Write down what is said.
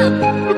嗯